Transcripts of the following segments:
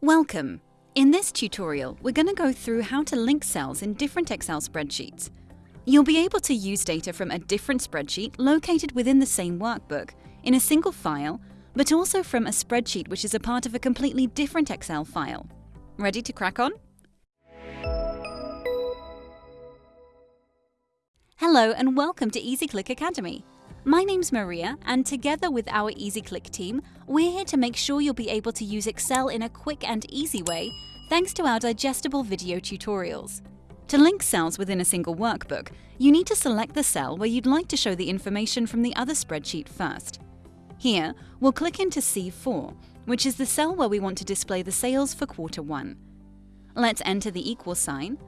Welcome! In this tutorial, we're going to go through how to link cells in different Excel spreadsheets. You'll be able to use data from a different spreadsheet located within the same workbook in a single file, but also from a spreadsheet which is a part of a completely different Excel file. Ready to crack on? Hello and welcome to EasyClick Academy. My name's Maria, and together with our EasyClick team, we're here to make sure you'll be able to use Excel in a quick and easy way thanks to our digestible video tutorials. To link cells within a single workbook, you need to select the cell where you'd like to show the information from the other spreadsheet first. Here, we'll click into C4, which is the cell where we want to display the sales for quarter 1. Let's enter the equal sign,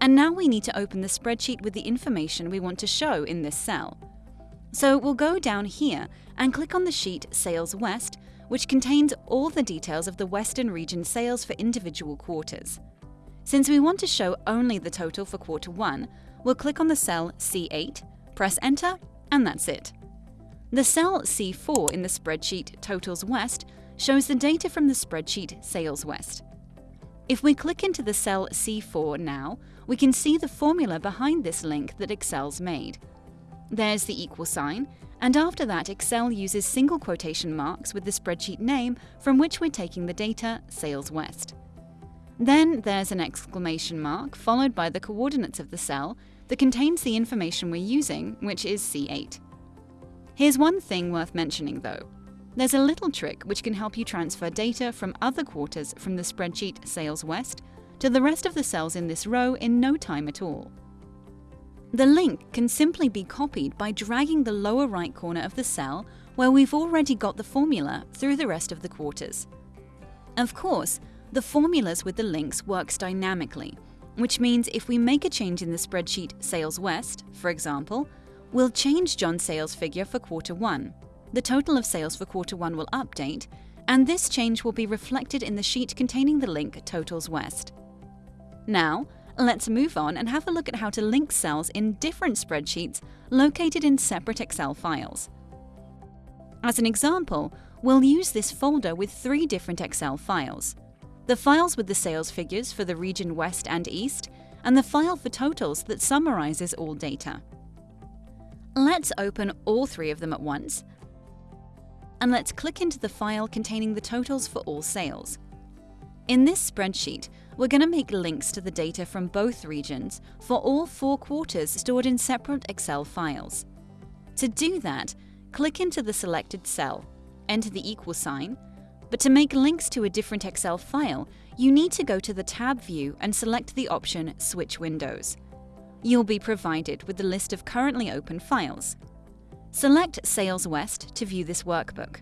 and now we need to open the spreadsheet with the information we want to show in this cell. So we'll go down here and click on the sheet Sales West, which contains all the details of the Western region sales for individual quarters. Since we want to show only the total for quarter 1, we'll click on the cell C8, press enter, and that's it. The cell C4 in the spreadsheet Totals West shows the data from the spreadsheet Sales West. If we click into the cell C4 now, we can see the formula behind this link that Excel's made. There's the equal sign, and after that Excel uses single quotation marks with the spreadsheet name from which we're taking the data, Sales West. Then there's an exclamation mark followed by the coordinates of the cell that contains the information we're using, which is C8. Here's one thing worth mentioning though. There's a little trick which can help you transfer data from other quarters from the spreadsheet Sales West to the rest of the cells in this row in no time at all. The link can simply be copied by dragging the lower right corner of the cell where we've already got the formula through the rest of the quarters. Of course, the formulas with the links works dynamically, which means if we make a change in the spreadsheet Sales West, for example, we'll change John's sales figure for quarter 1. The total of sales for quarter 1 will update, and this change will be reflected in the sheet containing the link Totals West. Now, Let's move on and have a look at how to link cells in different spreadsheets located in separate Excel files. As an example, we'll use this folder with three different Excel files. The files with the sales figures for the region West and East, and the file for totals that summarizes all data. Let's open all three of them at once, and let's click into the file containing the totals for all sales. In this spreadsheet, we're going to make links to the data from both regions for all four quarters stored in separate Excel files. To do that, click into the selected cell, enter the equal sign, but to make links to a different Excel file, you need to go to the tab view and select the option Switch Windows. You'll be provided with the list of currently open files. Select Sales West to view this workbook.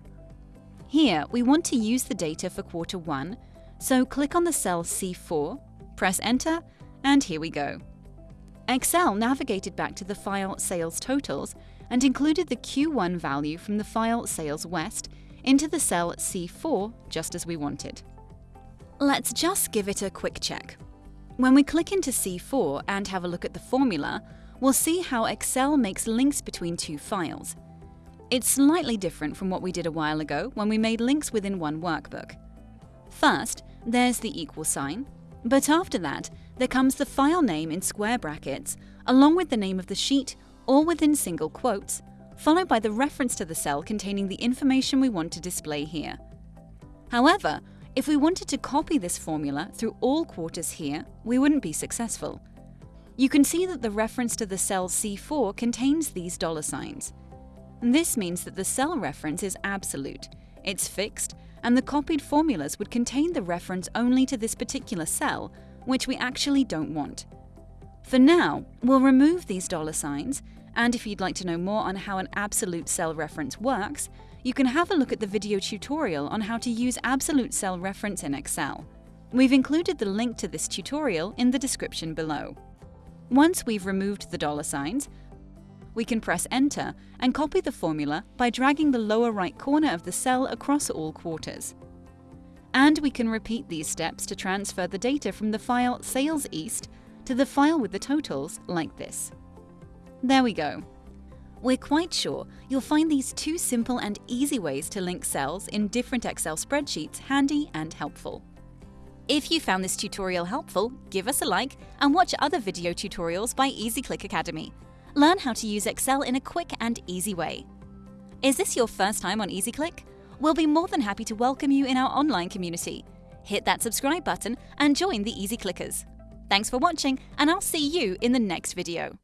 Here, we want to use the data for quarter 1 so click on the cell C4, press enter, and here we go. Excel navigated back to the file Sales Totals and included the Q1 value from the file Sales West into the cell C4 just as we wanted. Let's just give it a quick check. When we click into C4 and have a look at the formula, we'll see how Excel makes links between two files. It's slightly different from what we did a while ago when we made links within one workbook. First, there's the equal sign, but after that, there comes the file name in square brackets, along with the name of the sheet, all within single quotes, followed by the reference to the cell containing the information we want to display here. However, if we wanted to copy this formula through all quarters here, we wouldn't be successful. You can see that the reference to the cell C4 contains these dollar signs. This means that the cell reference is absolute, it's fixed, and the copied formulas would contain the reference only to this particular cell, which we actually don't want. For now, we'll remove these dollar signs, and if you'd like to know more on how an absolute cell reference works, you can have a look at the video tutorial on how to use absolute cell reference in Excel. We've included the link to this tutorial in the description below. Once we've removed the dollar signs, we can press Enter and copy the formula by dragging the lower right corner of the cell across all quarters. And we can repeat these steps to transfer the data from the file Sales East to the file with the totals like this. There we go. We're quite sure you'll find these two simple and easy ways to link cells in different Excel spreadsheets handy and helpful. If you found this tutorial helpful, give us a like and watch other video tutorials by EasyClick Academy. Learn how to use Excel in a quick and easy way. Is this your first time on EasyClick? We'll be more than happy to welcome you in our online community. Hit that subscribe button and join the Easy Clickers. Thanks for watching, and I'll see you in the next video.